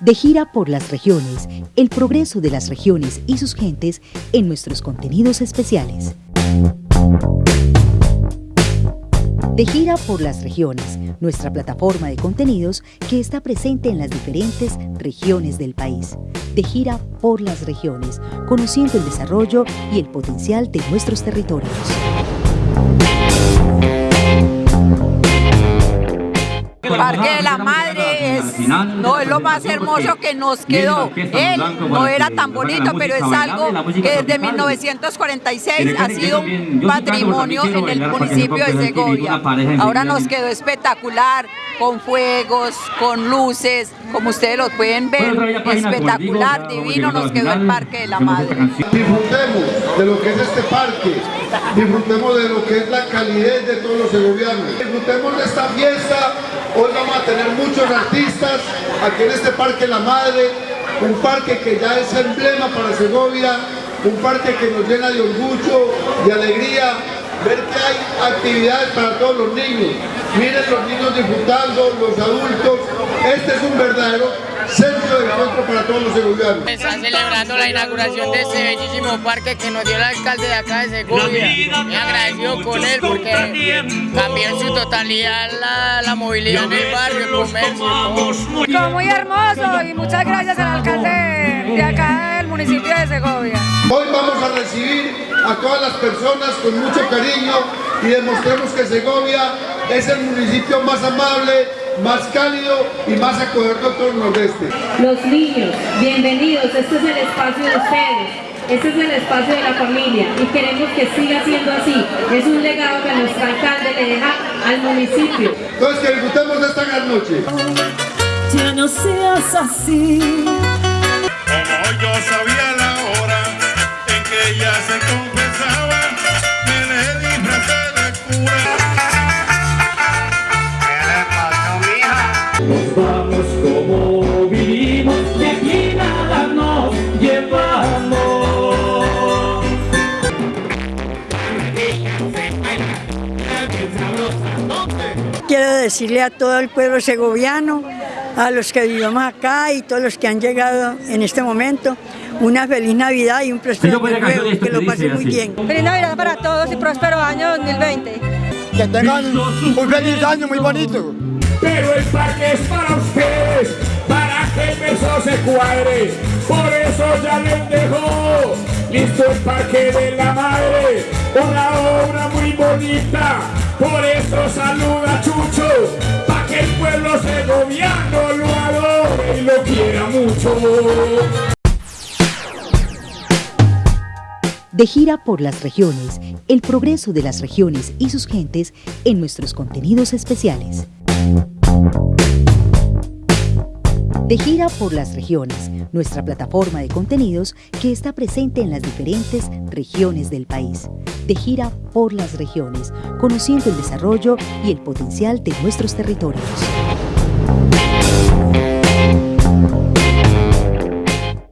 De gira por las regiones, el progreso de las regiones y sus gentes en nuestros contenidos especiales. De gira por las regiones, nuestra plataforma de contenidos que está presente en las diferentes regiones del país. De gira por las regiones, conociendo el desarrollo y el potencial de nuestros territorios. No, es lo más hermoso que nos quedó. Él no era tan bonito, pero es algo que desde 1946 ha sido un patrimonio en el municipio de Segovia. Ahora nos quedó espectacular, con fuegos, con luces, como ustedes lo pueden ver, espectacular, divino nos quedó el Parque de la Madre. Disfrutemos de lo que es este parque, disfrutemos de lo que es la calidez de todos los segovianos, disfrutemos de esta fiesta Hoy vamos a tener muchos artistas aquí en este Parque La Madre, un parque que ya es emblema para Segovia, un parque que nos llena de orgullo, de alegría, ver que hay actividades para todos los niños. Miren los niños disfrutando, los adultos. Este es un verdadero centro de encuentro para todos los segovianos. Está celebrando la inauguración de este bellísimo parque que nos dio el alcalde de acá de Segovia. Me agradecido con él porque cambió en su totalidad la, movilidad en el barrio, el comercio. muy hermoso y muchas gracias al alcalde de acá del municipio de Segovia. Hoy vamos a recibir a todas las personas con mucho cariño y demostremos que Segovia es el municipio más amable, más cálido y más acogedor de todo el nordeste. Los niños, bienvenidos, este es el espacio de ustedes. Este es el espacio de la familia y queremos que siga siendo así. Es un legado que nuestro alcalde le deja al municipio. Entonces que disfrutemos de esta gran noche. Ya no seas así. Como yo sabía la hora en que ella se Quiero decirle a todo el pueblo segoviano, a los que vivimos acá y todos los que han llegado en este momento, una feliz Navidad y un próspero año nuevo, que lo pasen muy bien. Feliz Navidad para todos y próspero año 2020. Que tengan un feliz año muy bonito pero el parque es para ustedes, para que el beso se cuadre. Por eso ya les dejo listo el parque de la madre, una Por eso saluda Chucho, para que el pueblo segoviano lo adore y lo quiera mucho. De gira por las regiones, el progreso de las regiones y sus gentes en nuestros contenidos especiales. De gira por las regiones, nuestra plataforma de contenidos que está presente en las diferentes regiones del país. De gira por las regiones, conociendo el desarrollo y el potencial de nuestros territorios.